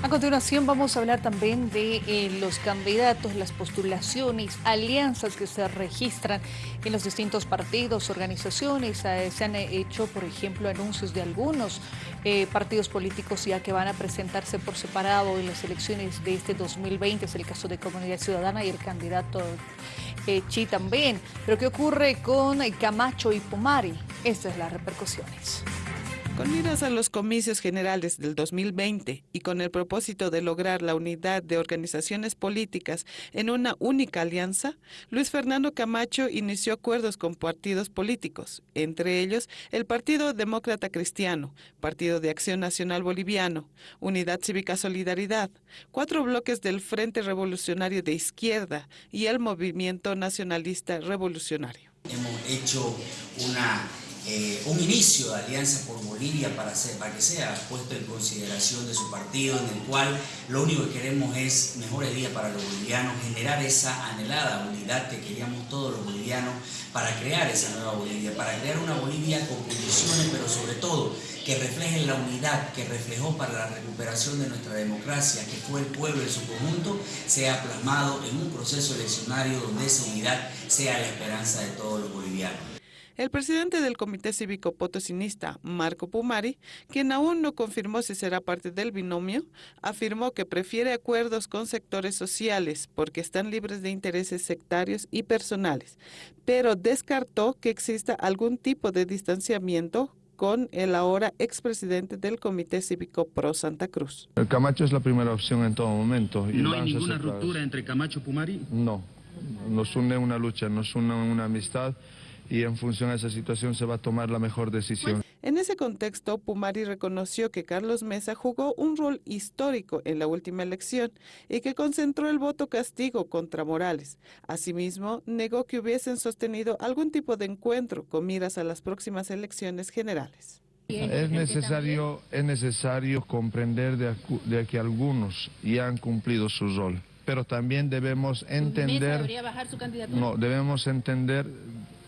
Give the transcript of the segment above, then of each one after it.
A continuación vamos a hablar también de eh, los candidatos, las postulaciones, alianzas que se registran en los distintos partidos, organizaciones. Eh, se han hecho, por ejemplo, anuncios de algunos eh, partidos políticos ya que van a presentarse por separado en las elecciones de este 2020. Es el caso de Comunidad Ciudadana y el candidato Chi también. Pero ¿qué ocurre con Camacho y Pumari? Estas son las repercusiones. Con miras a los comicios generales del 2020 y con el propósito de lograr la unidad de organizaciones políticas en una única alianza, Luis Fernando Camacho inició acuerdos con partidos políticos, entre ellos el Partido Demócrata Cristiano, Partido de Acción Nacional Boliviano, Unidad Cívica Solidaridad, cuatro bloques del Frente Revolucionario de Izquierda y el Movimiento Nacionalista Revolucionario. Hemos hecho una eh, un inicio de Alianza por Bolivia para, para que sea puesto en consideración de su partido, en el cual lo único que queremos es mejores días para los bolivianos, generar esa anhelada unidad que queríamos todos los bolivianos para crear esa nueva Bolivia, para crear una Bolivia con condiciones, pero sobre todo que refleje la unidad que reflejó para la recuperación de nuestra democracia, que fue el pueblo en su conjunto, sea plasmado en un proceso eleccionario donde esa unidad sea la esperanza de todos los bolivianos. El presidente del Comité Cívico Potosinista, Marco Pumari, quien aún no confirmó si será parte del binomio, afirmó que prefiere acuerdos con sectores sociales porque están libres de intereses sectarios y personales, pero descartó que exista algún tipo de distanciamiento con el ahora expresidente del Comité Cívico Pro Santa Cruz. El Camacho es la primera opción en todo momento. ¿No hay ninguna ruptura entre Camacho y Pumari? No, nos une una lucha, nos une una amistad y en función a esa situación se va a tomar la mejor decisión. En ese contexto, Pumari reconoció que Carlos Mesa jugó un rol histórico en la última elección y que concentró el voto castigo contra Morales. Asimismo, negó que hubiesen sostenido algún tipo de encuentro con miras a las próximas elecciones generales. Es necesario, es necesario comprender de, de que algunos ya han cumplido su rol, pero también debemos entender... ¿Debería bajar su candidatura? No, debemos entender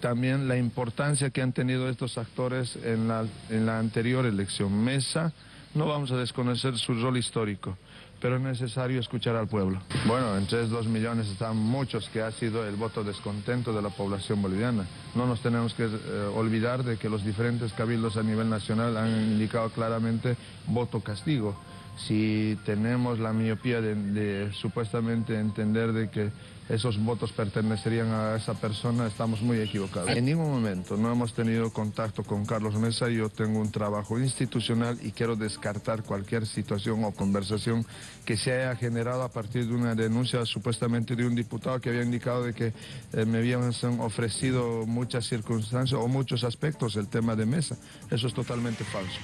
también la importancia que han tenido estos actores en la, en la anterior elección. Mesa, no vamos a desconocer su rol histórico, pero es necesario escuchar al pueblo. Bueno, entre dos millones están muchos que ha sido el voto descontento de la población boliviana. No nos tenemos que eh, olvidar de que los diferentes cabildos a nivel nacional han indicado claramente voto castigo si tenemos la miopía de, supuestamente entender de que esos votos pertenecerían a esa persona, estamos muy equivocados. En ningún momento no hemos tenido contacto con Carlos Mesa, yo tengo un trabajo institucional y quiero descartar cualquier situación o conversación que se haya generado a partir de una denuncia supuestamente de un diputado que había indicado de que eh, me habían ofrecido muchas circunstancias o muchos aspectos del tema de Mesa. Eso es totalmente falso.